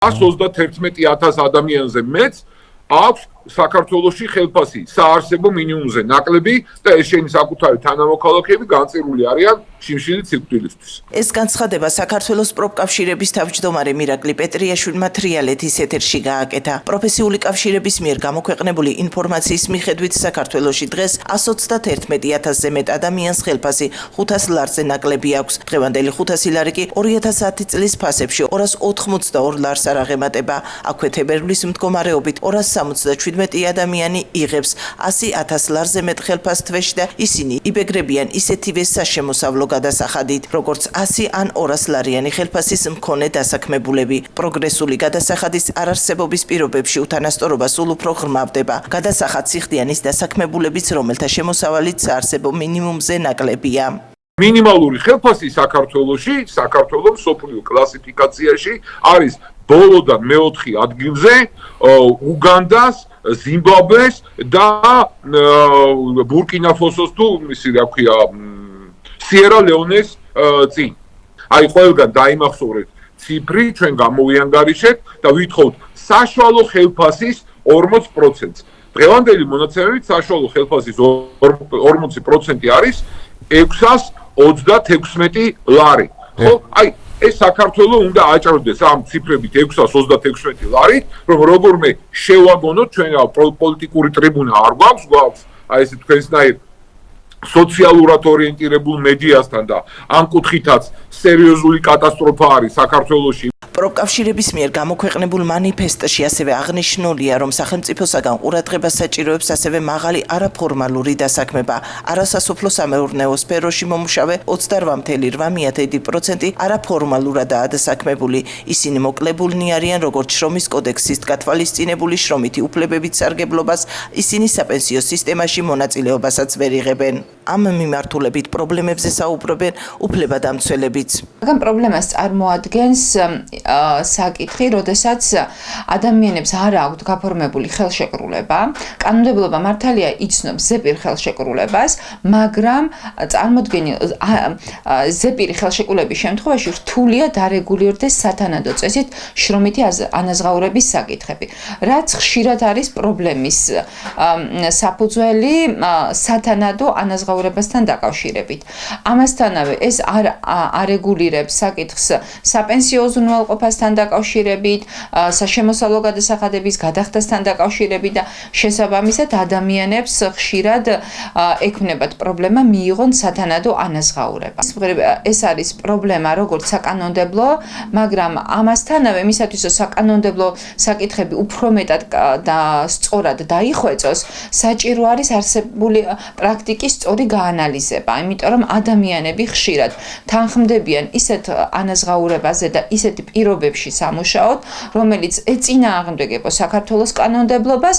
131000 ადამიანზე მეც აქვს საქართველოსი ხელფასი საარსებო მინიმუმზე ნაკლები და ეს შენი საკუთარი თანამოქალაქეები განწირული არიან შიმშილი ციფრილისთვის. ეს განცხადება საქართველოს პროფკავშირების თავმჯდომარე მირაკლი პეტრიაშვილმა თრიალეთის ეთერში გააკეთა. პროფესიული კავშირების მიერ გამოქვეყნებული ინფორმაციის მიხედვით საქართველოსი დღეს 121000-ზე მეტ ადამიანს ხელფასი 500 ლარზე ნაკლები აქვს. დღევანდელი 500 ლარი კი 2010 წლის ფასებში 282 ლარს არ აღემატება. აქვე თებერვლის მდგომარეობით 277 ადამიანი იღებს 100000 ლარზე მეტ ხელფას თვეში და ისინი იბეგრებიან ისეთივე საშემოსავლო გადასახადით, როგორც 100 ან 200 ლარიანი ხელფასის მქონე დასაქმებულები. პროგრესული გადასახადის არარსებობის პირობებში უთანასწორობა სულ უფრო ღრმავდება. გადასახად სიხდიანის დასაქმებულებიც, რომელთა შემოსავალიც საარსებო მინიმუმზე ნაკლებია. მინიმალური ხელფასი საქართველოში, საქართველოს სოფლიო კლასიფიკაციაში არის ბოლოდან მეოთხე ადგილზე უგანდას, ზიმბაბვეს და ბურკინა-ფოსოს თუ ისი რა ქვია სიერა ლეონეს წინ. აი ყველგან დაიმახსოვრეთ ციფრი, ჩვენ გამოვიანგარიშეთ და ვითხოვთ საშუალო ხელფასის 40%-ს. დღევანდელი მონაცემებით საშუალო ხელფასის 40% არის 636 ლარი. ხო? აი ეს საქართველოს უნდა აჭროდეს ამ ციფრებით 636 ლარით, რომ როგორმე შევაგონოთ ჩვენ პოლიტიკური ტრიბუნა არ გვაქვს, გვაქვს აი ეს თქვენსნაირ სოციალურად ორიენტირებულ მედიასთან და ამ კუთხითაც სერიოზული კატასტროფა არის საქართველოში პროკავშირების მიერ გამოქვეყნებულ манифестში ასევე აღნიშნულია, რომ სახელმწიფოსაგან ყურადღებას საჭიროებს ასევე მაღალი არაფორმალური დასაქმება. არასასოფლო სამეურნეო სფეროში მომუშავე 28.8% არაფორმალურადაა დასაქმებული. ისინი მოკლებულნი არიან როგორც შრომის კოდექსის გათვალისწინებული შრომითი უფლებებით სარგებლობას, ისინი საპენსიო სისტემაში მონაწილეობასაც ვერ იღებენ. ამ მიმართულებით პრობლემებზე საუბრობენ უფლებადამცველებიც. მაგრამ პრობლემას წარმოადგენს საკითხი, როდესაც ადამიანებს არ აქვთ გაფორმებული ხელშეკრულება, კანონმდებლობა მართალია იცნობს ზეპირ ხელშეკრულებას, მაგრამ წარმოქმნილი ზეპირი ხელშეკრულების შემთხვევაში რთულია დარეგულირდეს სათანადო წესით შრომითი ანაზღაურების საკითხები. რაც ხშირად არის პრობლემის საფუძველი სათანადო ანაზღაურებასთან დაკავშირებით. ამასთანავე ეს არ არეგულირებს საკითხს საპენსიო უზრუნველყოფას უზრუნველყოფასთან დაკავშირებით, საშემოსავლო გადასახადების გადახდასთან დაკავშირებით და შესაბამისად ადამიანებს ხშირად ექმნებათ პრობლემა მიიღონ სათანადო ანაზღაურება. ეს არის პრობლემა როგორც საკანონმდებლო, მაგრამ ამასთანავე მისათვის რომ საკანონმდებლო საკითხები უფრო მეტად და სწორად დაიხვეწოს, საჭირო არის არსებული პრაქტიკის სწორი გაანალიზება, იმიტომ რომ ადამიანები ხშირად თანხმდებიან ისეთ ანაზღაურებაზე და ისეთი პირობებში სამუშაოდ, რომელიც ეწინააღმდეგება საქართველოს კანონმდებლობას.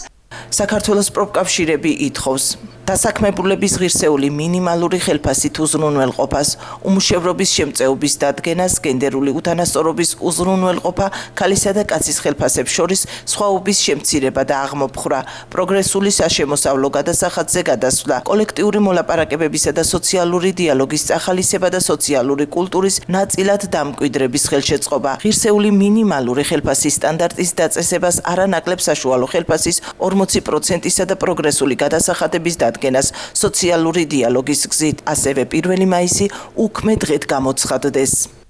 საქართველოს პროფკავშირები ითხოვს დასაქმებულების ღირსეული მინიმალური ხელფასით უზრუნველყოფას, უმუშევრობის შემწეობის დადგენას, გენდერული უთანასწორობის უზრუნველყოფა, ქალისა და კაცის ხელფასებს შორის სხვაობის შემცირება და აღმოფხვრა, პროგრესული საშემოსავლო გადასახადზე გადასვლა, კოლექტიური მოლაპარაკებებისა და სოციალური დიალოგის წახალისება და სოციალური კულტურის ნაწილად დამკვიდრების ხელშეწყობა, ღირსეული მინიმალური ხელფასის სტანდარტის დაწესებას არანაკლებ საშუალო ხელფასის 40%-ისა და პროგრესული გადასახადების დადგენას აღდგენას სოციალური დიალოგის გზით, ასევე 1 მაისი უქმე დღედ გამოცხადდეს.